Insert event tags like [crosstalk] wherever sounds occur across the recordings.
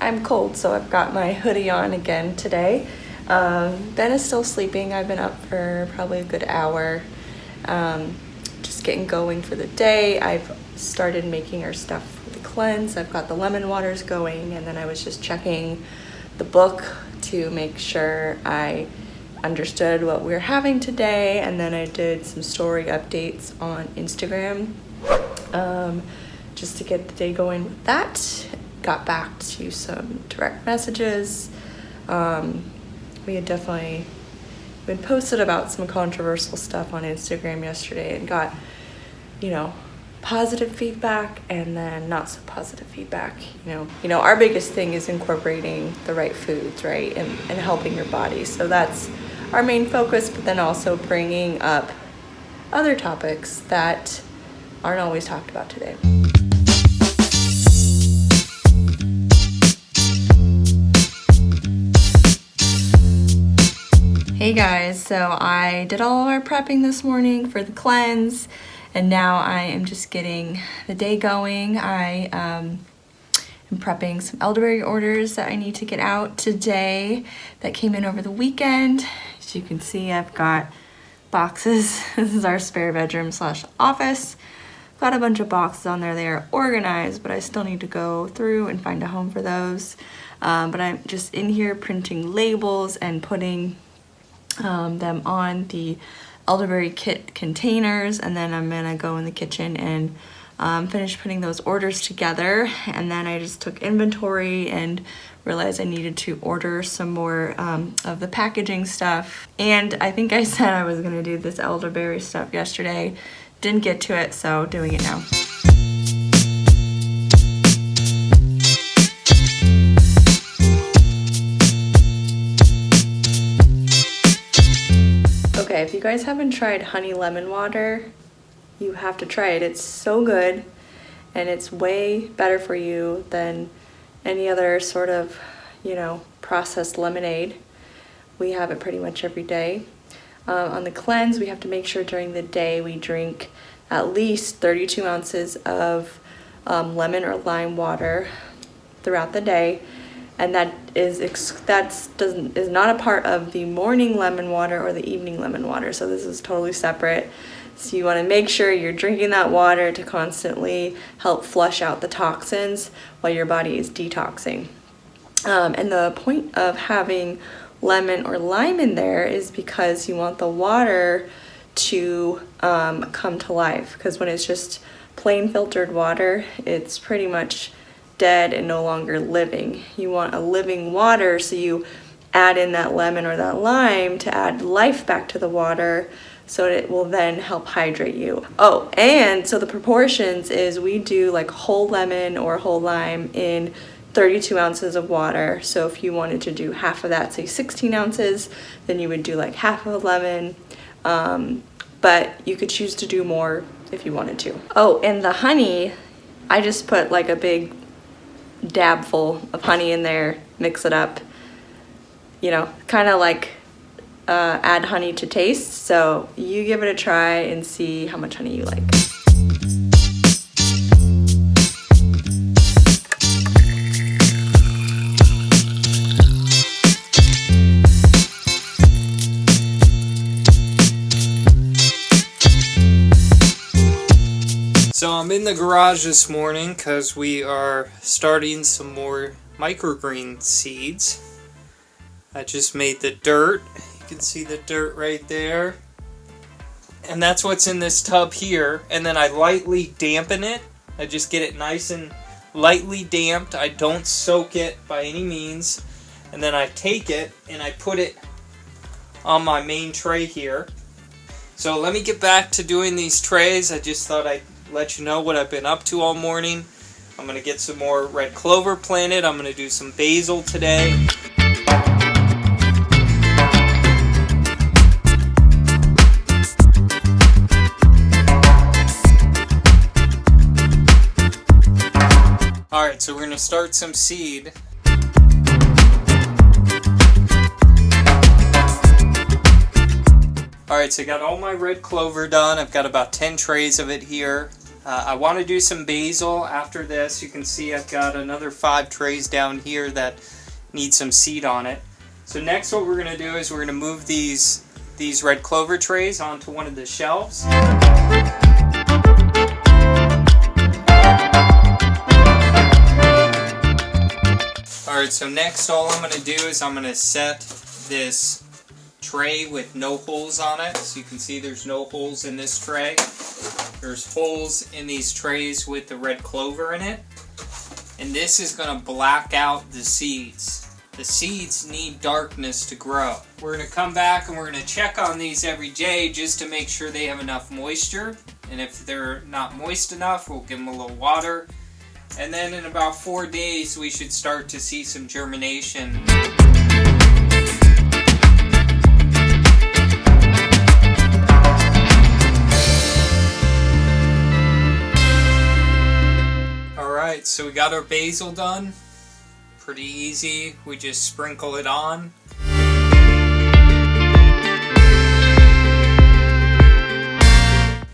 I'm cold, so I've got my hoodie on again today. Um, ben is still sleeping. I've been up for probably a good hour. Um, just getting going for the day. I've started making our stuff for the cleanse. I've got the lemon waters going, and then I was just checking the book to make sure I understood what we are having today. And then I did some story updates on Instagram um, just to get the day going with that. Got back to some direct messages. Um, we had definitely been posted about some controversial stuff on Instagram yesterday and got, you know, positive feedback and then not so positive feedback. You know, you know, our biggest thing is incorporating the right foods, right, and, and helping your body. So that's our main focus, but then also bringing up other topics that aren't always talked about today. Hey guys, so I did all of our prepping this morning for the cleanse and now I am just getting the day going. I um, am prepping some elderberry orders that I need to get out today that came in over the weekend. As you can see, I've got boxes. [laughs] This is our spare bedroom slash office. Got a bunch of boxes on there. They are organized, but I still need to go through and find a home for those. Um, but I'm just in here printing labels and putting um, them on the elderberry kit containers and then I'm gonna go in the kitchen and um, finish putting those orders together. And then I just took inventory and realized I needed to order some more um, of the packaging stuff. And I think I [laughs] said I was gonna do this elderberry stuff yesterday. Didn't get to it so doing it now. Okay, if you guys haven't tried honey lemon water, you have to try it. It's so good and it's way better for you than any other sort of, you know, processed lemonade. We have it pretty much every day. Um, on the cleanse, we have to make sure during the day we drink at least 32 ounces of um, lemon or lime water throughout the day and that is that's doesn't is not a part of the morning lemon water or the evening lemon water. So this is totally separate. So you want to make sure you're drinking that water to constantly help flush out the toxins while your body is detoxing. Um, and the point of having lemon or lime in there is because you want the water to um, come to life. Because when it's just plain filtered water it's pretty much dead and no longer living. You want a living water, so you add in that lemon or that lime to add life back to the water so it will then help hydrate you. Oh, and so the proportions is we do like whole lemon or whole lime in 32 ounces of water. So if you wanted to do half of that, say 16 ounces, then you would do like half of a lemon. Um, but you could choose to do more if you wanted to. Oh, and the honey, I just put like a big dab full of honey in there, mix it up, you know, kind of like uh, add honey to taste. So you give it a try and see how much honey you like. So I'm in the garage this morning because we are starting some more microgreen seeds. I just made the dirt. You can see the dirt right there. And that's what's in this tub here. And then I lightly dampen it. I just get it nice and lightly damped. I don't soak it by any means. And then I take it and I put it on my main tray here. So let me get back to doing these trays. I just thought I'd let you know what I've been up to all morning. I'm going to get some more red clover planted. I'm going to do some basil today. Alright, so we're going to start some seed. Alright, so I got all my red clover done. I've got about 10 trays of it here. Uh, I want to do some basil after this. You can see I've got another five trays down here that need some seed on it. So next what we're going to do is we're going to move these these red clover trays onto one of the shelves. Alright, so next all I'm going to do is I'm going to set this tray with no holes on it. So you can see there's no holes in this tray. There's holes in these trays with the red clover in it. And this is going to black out the seeds. The seeds need darkness to grow. We're going to come back and we're going to check on these every day just to make sure they have enough moisture. And if they're not moist enough, we'll give them a little water. And then in about four days, we should start to see some germination. So we got our basil done. Pretty easy, we just sprinkle it on.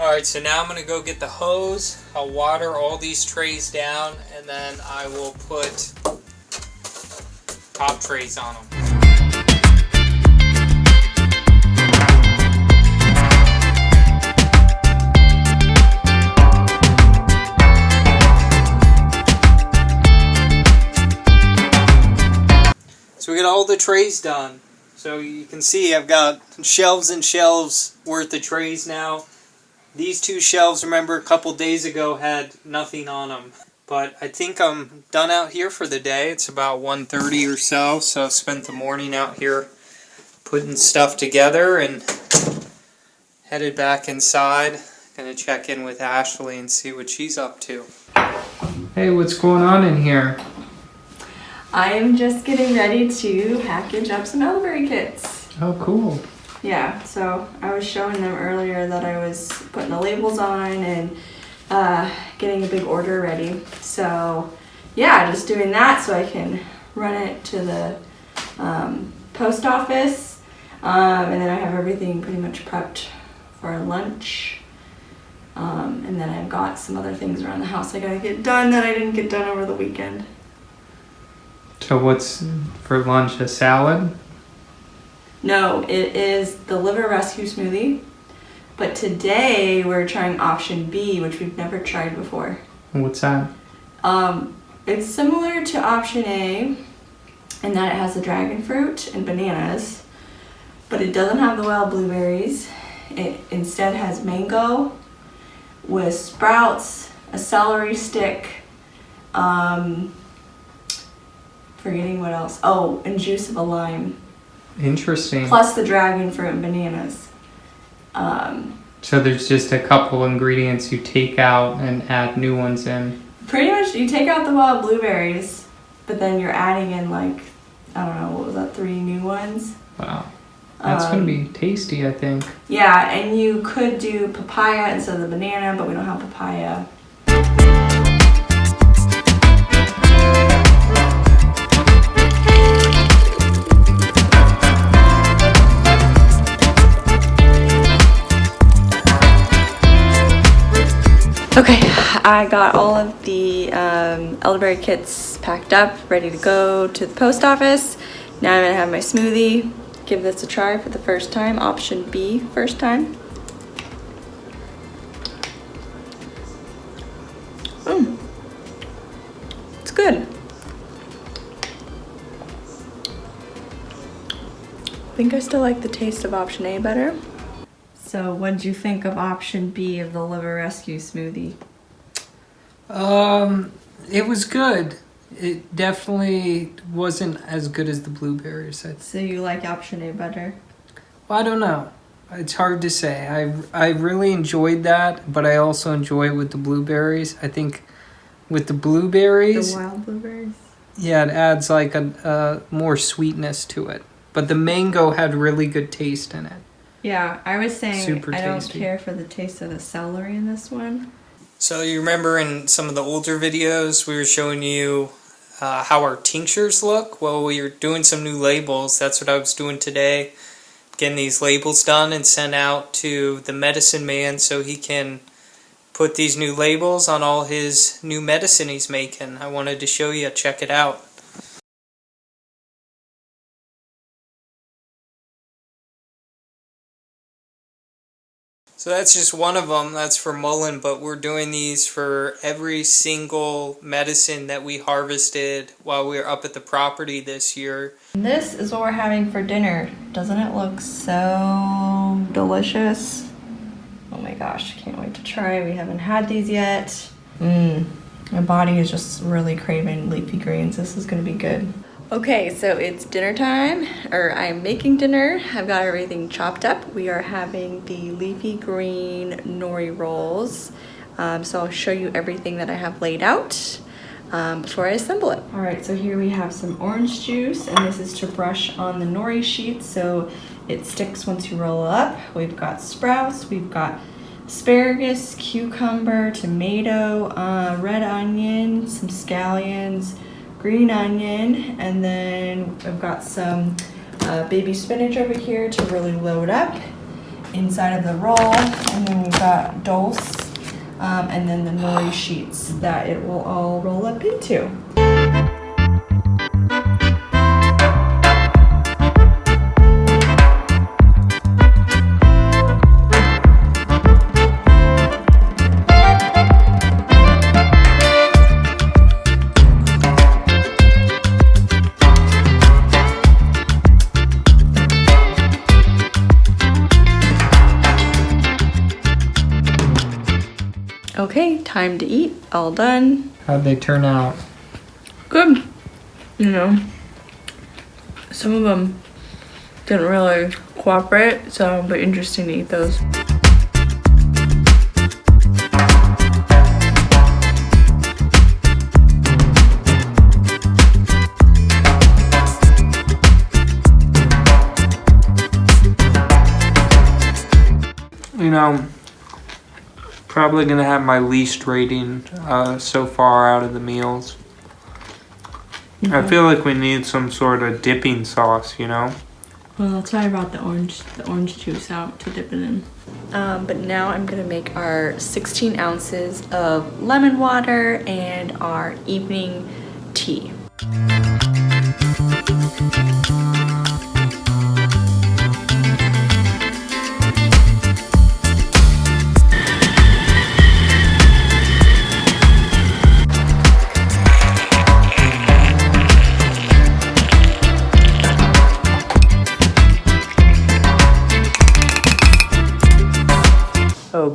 Alright, so now I'm going to go get the hose. I'll water all these trays down and then I will put top trays on them. So we got all the trays done. So you can see I've got shelves and shelves worth of trays now. These two shelves, remember, a couple days ago had nothing on them. But I think I'm done out here for the day. It's about 1.30 or so, so I spent the morning out here putting stuff together and headed back inside. Gonna check in with Ashley and see what she's up to. Hey, what's going on in here? I am just getting ready to package up some elderberry kits. Oh, cool. Yeah, so I was showing them earlier that I was putting the labels on and uh, getting a big order ready. So yeah, just doing that so I can run it to the um, post office. Um, and then I have everything pretty much prepped for lunch. Um, and then I've got some other things around the house I gotta get done that I didn't get done over the weekend. So what's for lunch? A salad? No, it is the liver rescue smoothie. But today we're trying option B, which we've never tried before. What's that? Um, it's similar to option A in that it has the dragon fruit and bananas, but it doesn't have the wild blueberries. It instead has mango with sprouts, a celery stick, um, forgetting what else. Oh, and juice of a lime, Interesting. plus the dragon fruit and bananas. Um, So there's just a couple ingredients you take out and add new ones in. pretty much, you take out the wild blueberries, but then you're adding in like I don't know what was that three new ones. Wow. That's Um, gonna be tasty, I think. Yeah, and you could do papaya instead of the banana, but we don't have papaya. Okay, I got all of the um, elderberry kits packed up, ready to go to the post office. Now I'm gonna have my smoothie. Give this a try for the first time. Option B, first time. Mm. It's good. I think I still like the taste of option A better. So, what did you think of option B of the liver rescue smoothie? Um, it was good. It definitely wasn't as good as the blueberries. I, So, you like option A better? well, I don't know. It's hard to say. I I really enjoyed that, but I also enjoy it with the blueberries. I think with the blueberries, The wild blueberries? yeah, it adds like a, a more sweetness to it. But the mango had really good taste in it. Yeah, I was saying Super I don't tasty. care for the taste of the celery in this one. So you remember in some of the older videos we were showing you uh, how our tinctures look? Well, we were doing some new labels. That's what I was doing today. Getting these labels done and sent out to the medicine man so he can put these new labels on all his new medicine he's making. I wanted to show you. Check it out. So that's just one of them. That's for Mullein, but we're doing these for every single medicine that we harvested while we were up at the property this year. This is what we're having for dinner. Doesn't it look so delicious? Oh my gosh, can't wait to try. We haven't had these yet. Mmm, my body is just really craving leafy greens. This is gonna be good. Okay, so it's dinner time, or I'm making dinner. I've got everything chopped up. We are having the leafy green nori rolls. Um, so I'll show you everything that I have laid out um, before I assemble it. All right, so here we have some orange juice, and this is to brush on the nori sheet so it sticks once you roll up. We've got sprouts, we've got asparagus, cucumber, tomato, uh, red onion, some scallions, green onion, and then I've got some uh, baby spinach over here to really load up inside of the roll, and then we've got dulse, um, and then the nori sheets that it will all roll up into. Okay, time to eat. All done. How'd they turn out? Good. You know, some of them didn't really cooperate, so it'll be interesting to eat those. You know, probably gonna have my least rating uh, so far out of the meals. I feel like we need some sort of dipping sauce, you know? Well, that's why I brought the orange, the orange juice out to dip it in. Um, but now I'm gonna make our 16 ounces of lemon water and our evening tea.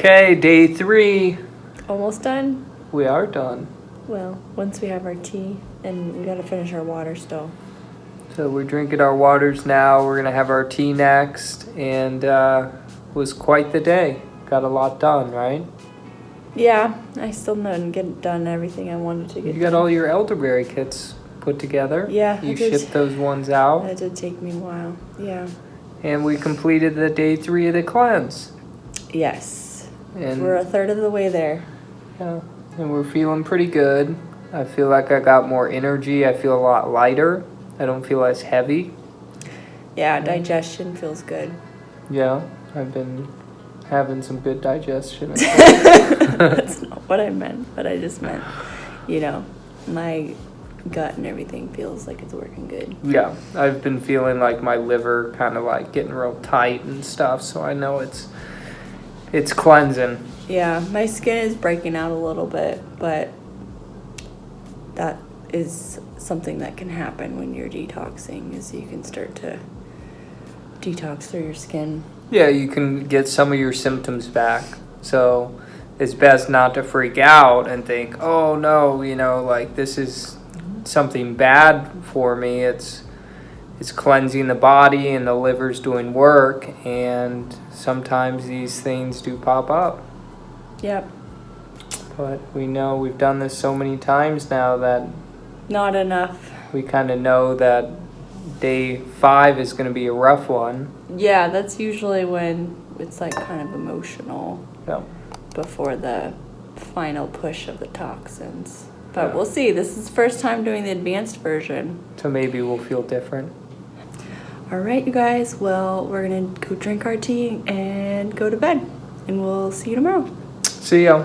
Okay, day three. Almost done? We are done. Well, once we have our tea, and we gotta finish our water still. So we're drinking our waters now. We're gonna have our tea next, and uh, was quite the day. Got a lot done, right? Yeah, I still didn't get done everything I wanted to get You got done. all your elderberry kits put together. Yeah, You shipped those ones out, That did take me a while. Yeah. and we completed the day three of the cleanse. Yes. And We're a third of the way there. Yeah, and we're feeling pretty good. I feel like I got more energy. I feel a lot lighter. I don't feel as heavy. Yeah, digestion feels good. Yeah, I've been having some good digestion. [laughs] [laughs] That's not what I meant, but I just meant, you know, my gut and everything feels like it's working good. yeah, I've been feeling like my liver kind of like getting real tight and stuff. So I know it's it's cleansing. Yeah, my skin is breaking out a little bit, but that is something that can happen when you're detoxing is you can start to detox through your skin. Yeah, you can get some of your symptoms back. So it's best not to freak out and think, oh no, you know, like this is something bad for me. It's it's cleansing the body and the liver's doing work and sometimes these things do pop up. Yep. But we know we've done this so many times now that Not enough. we kind of know that day five is going to be a rough one. Yeah, that's usually when it's like kind of emotional So, before the final push of the toxins. But Yeah. we'll see. This is the first time doing the advanced version. so maybe we'll feel different. All right, you guys. Well, we're going to go drink our tea and go to bed. And we'll see you tomorrow. See ya.